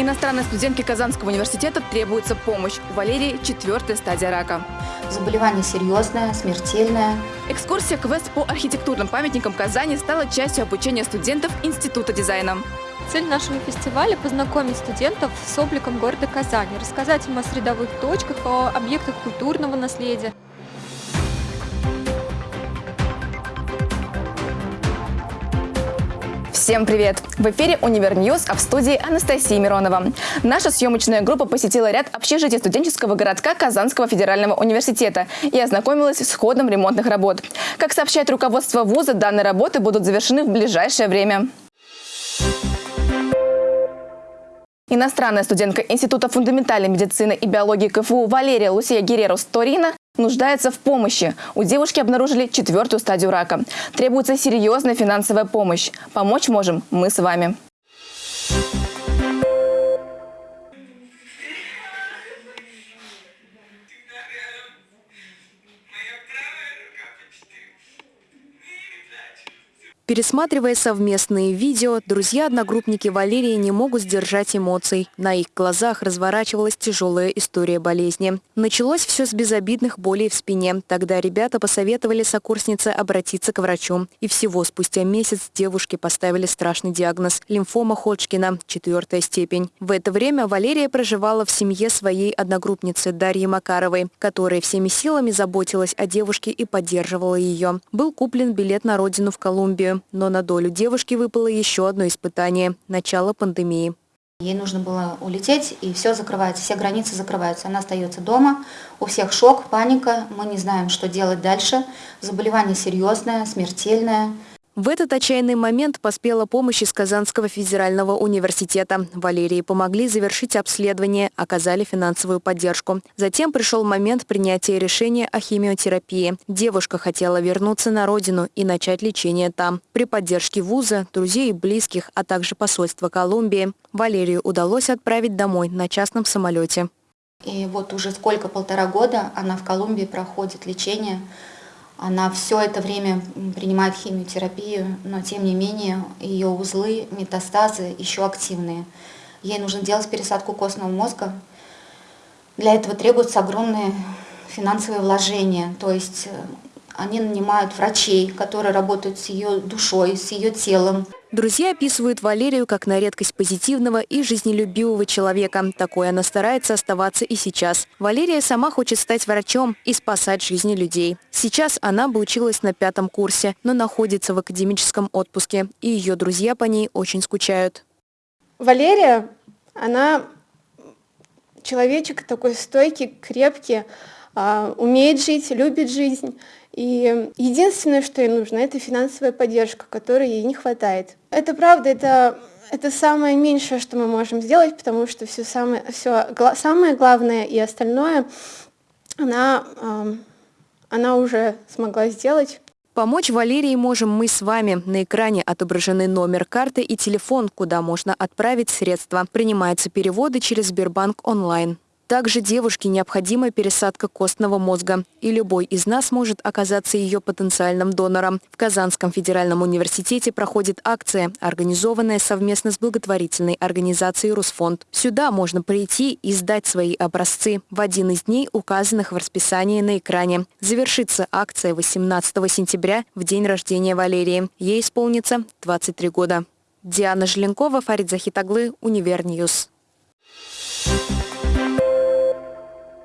Иностранной студентке Казанского университета требуется помощь. У Валерии четвертая стадия рака. Заболевание серьезное, смертельное. Экскурсия квест по архитектурным памятникам Казани стала частью обучения студентов Института дизайна. Цель нашего фестиваля – познакомить студентов с обликом города Казани, рассказать им о средовых точках, о объектах культурного наследия. Всем привет! В эфире «Универ News», а в студии Анастасия Миронова. Наша съемочная группа посетила ряд общежитий студенческого городка Казанского федерального университета и ознакомилась с ходом ремонтных работ. Как сообщает руководство вуза, данные работы будут завершены в ближайшее время. Иностранная студентка Института фундаментальной медицины и биологии КФУ Валерия Лусия Герерус Торина нуждается в помощи. У девушки обнаружили четвертую стадию рака. Требуется серьезная финансовая помощь. Помочь можем мы с вами. Пересматривая совместные видео, друзья-одногруппники Валерии не могут сдержать эмоций. На их глазах разворачивалась тяжелая история болезни. Началось все с безобидных болей в спине. Тогда ребята посоветовали сокурснице обратиться к врачу. И всего спустя месяц девушке поставили страшный диагноз – лимфома Ходжкина, четвертая степень. В это время Валерия проживала в семье своей одногруппницы Дарьи Макаровой, которая всеми силами заботилась о девушке и поддерживала ее. Был куплен билет на родину в Колумбию. Но на долю девушки выпало еще одно испытание – начало пандемии. Ей нужно было улететь, и все закрывается, все границы закрываются. Она остается дома, у всех шок, паника, мы не знаем, что делать дальше. Заболевание серьезное, смертельное. В этот отчаянный момент поспела помощь из Казанского федерального университета. Валерии помогли завершить обследование, оказали финансовую поддержку. Затем пришел момент принятия решения о химиотерапии. Девушка хотела вернуться на родину и начать лечение там. При поддержке вуза, друзей и близких, а также посольства Колумбии, Валерию удалось отправить домой на частном самолете. И вот уже сколько, полтора года она в Колумбии проходит лечение она все это время принимает химиотерапию, но тем не менее ее узлы, метастазы еще активные. Ей нужно делать пересадку костного мозга. Для этого требуются огромные финансовые вложения. То есть э, они нанимают врачей, которые работают с ее душой, с ее телом. Друзья описывают Валерию как на редкость позитивного и жизнелюбивого человека. Такой она старается оставаться и сейчас. Валерия сама хочет стать врачом и спасать жизни людей. Сейчас она бы училась на пятом курсе, но находится в академическом отпуске, и ее друзья по ней очень скучают. Валерия, она человечек такой стойкий, крепкий, умеет жить, любит жизнь. И единственное, что ей нужно, это финансовая поддержка, которой ей не хватает. Это правда, это, это самое меньшее, что мы можем сделать, потому что все самое, все, самое главное и остальное она, она уже смогла сделать. Помочь Валерии можем мы с вами. На экране отображены номер карты и телефон, куда можно отправить средства. Принимаются переводы через Сбербанк онлайн. Также девушке необходима пересадка костного мозга, и любой из нас может оказаться ее потенциальным донором. В Казанском федеральном университете проходит акция, организованная совместно с благотворительной организацией «Русфонд». Сюда можно прийти и сдать свои образцы в один из дней, указанных в расписании на экране. Завершится акция 18 сентября, в день рождения Валерии. Ей исполнится 23 года. Диана Желенкова, Фарид Захитаглы, Универ News.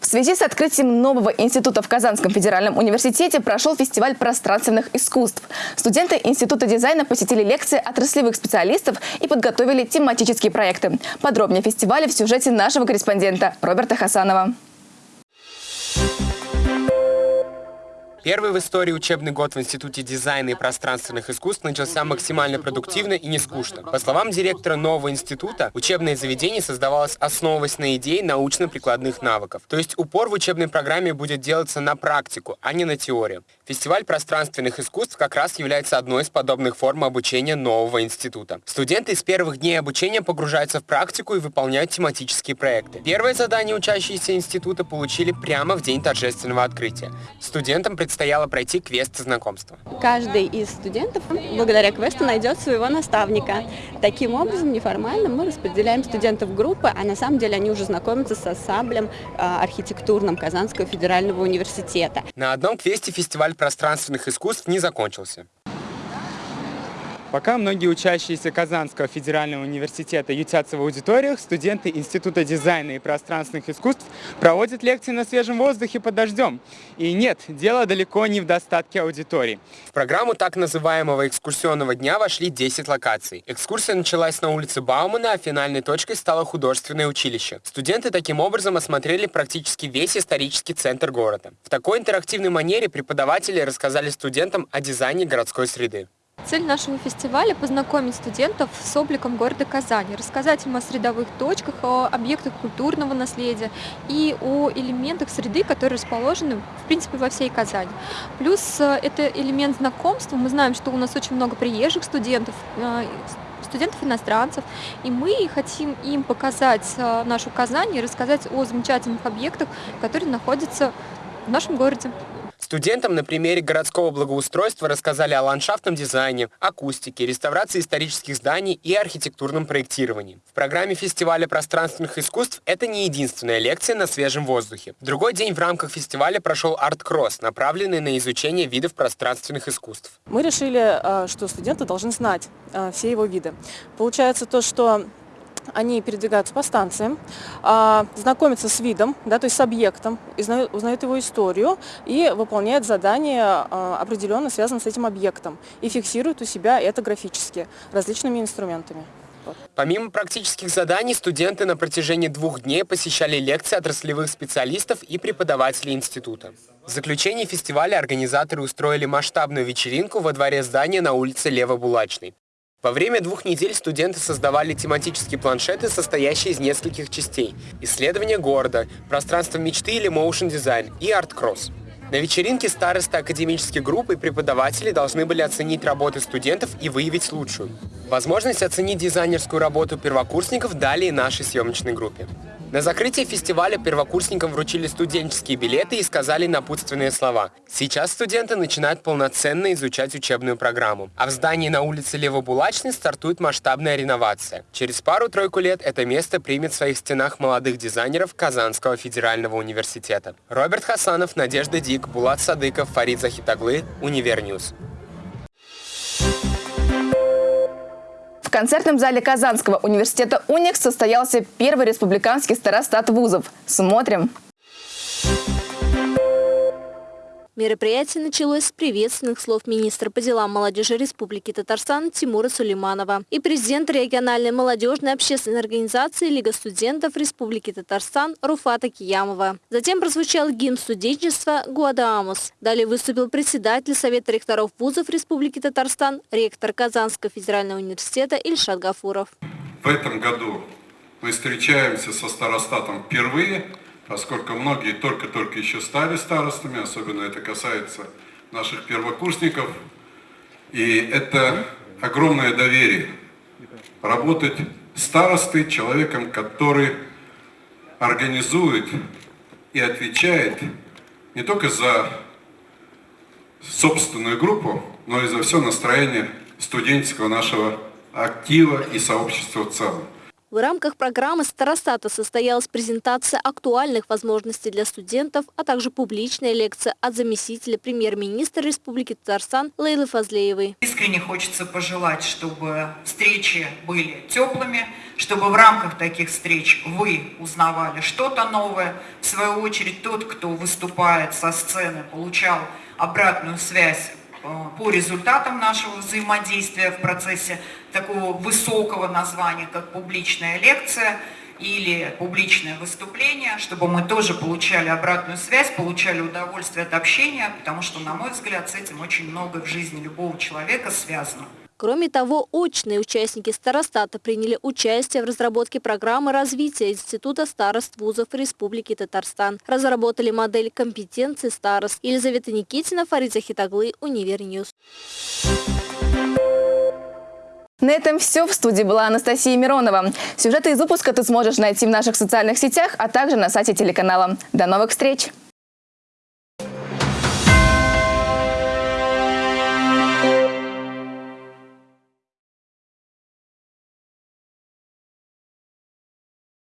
В связи с открытием нового института в Казанском федеральном университете прошел фестиваль пространственных искусств. Студенты Института дизайна посетили лекции отраслевых специалистов и подготовили тематические проекты. Подробнее о фестивале в сюжете нашего корреспондента Роберта Хасанова. Первый в истории учебный год в Институте дизайна и пространственных искусств начался максимально продуктивно и не скучно. По словам директора нового института, учебное заведение создавалось основываясь на идее научно-прикладных навыков. То есть упор в учебной программе будет делаться на практику, а не на теорию. Фестиваль пространственных искусств как раз является одной из подобных форм обучения нового института. Студенты с первых дней обучения погружаются в практику и выполняют тематические проекты. Первое задание учащиеся института получили прямо в день торжественного открытия. Студентам предстояло пройти квест знакомства. Каждый из студентов благодаря квесту найдет своего наставника. Таким образом, неформально мы распределяем студентов в группы, а на самом деле они уже знакомятся со саблем а, архитектурным Казанского федерального университета. На одном квесте фестиваль пространственных искусств не закончился. Пока многие учащиеся Казанского федерального университета ютятся в аудиториях, студенты Института дизайна и пространственных искусств проводят лекции на свежем воздухе под дождем. И нет, дело далеко не в достатке аудитории. В программу так называемого экскурсионного дня вошли 10 локаций. Экскурсия началась на улице Баумана, а финальной точкой стало художественное училище. Студенты таким образом осмотрели практически весь исторический центр города. В такой интерактивной манере преподаватели рассказали студентам о дизайне городской среды. Цель нашего фестиваля – познакомить студентов с обликом города Казани, рассказать им о средовых точках, о объектах культурного наследия и о элементах среды, которые расположены, в принципе, во всей Казани. Плюс э, это элемент знакомства. Мы знаем, что у нас очень много приезжих студентов, э, студентов-иностранцев, и мы хотим им показать э, нашу Казань и рассказать о замечательных объектах, которые находятся в нашем городе. Студентам на примере городского благоустройства рассказали о ландшафтном дизайне, акустике, реставрации исторических зданий и архитектурном проектировании. В программе фестиваля пространственных искусств это не единственная лекция на свежем воздухе. Другой день в рамках фестиваля прошел арт-кросс, направленный на изучение видов пространственных искусств. Мы решили, э, что студенты должны знать э, все его виды. Получается то, что они передвигаются по станциям, а, знакомятся с видом, да, то есть с объектом, узнают, его историю и выполняют задания а, определенно связанные с этим объектом и фиксируют у себя это графически различными инструментами. Помимо практических заданий, студенты на протяжении двух дней посещали лекции отраслевых специалистов и преподавателей института. В заключении фестиваля организаторы устроили масштабную вечеринку во дворе здания на улице Лево-Булачной. Во время двух недель студенты создавали тематические планшеты, состоящие из нескольких частей. Исследование города, пространство мечты или моушен дизайн и арт-кросс. На вечеринке старосты академических групп и преподаватели должны были оценить работы студентов и выявить лучшую. Возможность оценить дизайнерскую работу первокурсников дали и нашей съемочной группе. На закрытии фестиваля первокурсникам вручили студенческие билеты и сказали напутственные слова. Сейчас студенты начинают полноценно изучать учебную программу. А в здании на улице Левобулачной стартует масштабная реновация. Через пару-тройку лет это место примет в своих стенах молодых дизайнеров Казанского федерального университета. Роберт Хасанов, Надежда Дик, Булат Садыков, Фарид Захитаглы, Универ News. В концертном зале Казанского университета «Уникс» состоялся первый республиканский старостат вузов. Смотрим! Мероприятие началось с приветственных слов министра по делам молодежи Республики Татарстан Тимура Сулейманова и президента региональной молодежной общественной организации Лига студентов Республики Татарстан Руфата Киямова. Затем прозвучал гимн студенчества «Гаудеамус». Далее выступил председатель Совета ректоров вузов Республики Татарстан, ректор Казанского федерального университета Ильшат Гафуров. В этом году мы встречаемся со старостатом впервые – поскольку многие только-только еще стали старостами, особенно это касается наших первокурсников. И это огромное доверие. Работать старостой, человеком, который организует и отвечает не только за собственную группу, но и за все настроение студенческого нашего актива и сообщества в целом. В рамках программы Старостата состоялась презентация актуальных возможностей для студентов, а также публичная лекция от заместителя премьер-министра Республики Татарстан Лейлы Фазлеевой. Искренне хочется пожелать, чтобы встречи были теплыми, чтобы в рамках таких встреч вы узнавали что-то новое. В свою очередь тот, кто выступает со сцены, получал обратную связь по результатам нашего взаимодействия в процессе такого высокого названия, как публичная лекция или публичное выступление, чтобы мы тоже получали обратную связь, получали удовольствие от общения, потому что, на мой взгляд, с этим очень много в жизни любого человека связано. Кроме того, очные участники старостата приняли участие в разработке программы развития Института старост вузов Республики Татарстан. Разработали модель компетенции старост. Елизавета Никитина, Фарид Захитаглы, Универ News. На этом все. В студии была Анастасия Миронова. Сюжеты из выпуска ты сможешь найти в наших социальных сетях, а также на сайте телеканала. До новых встреч!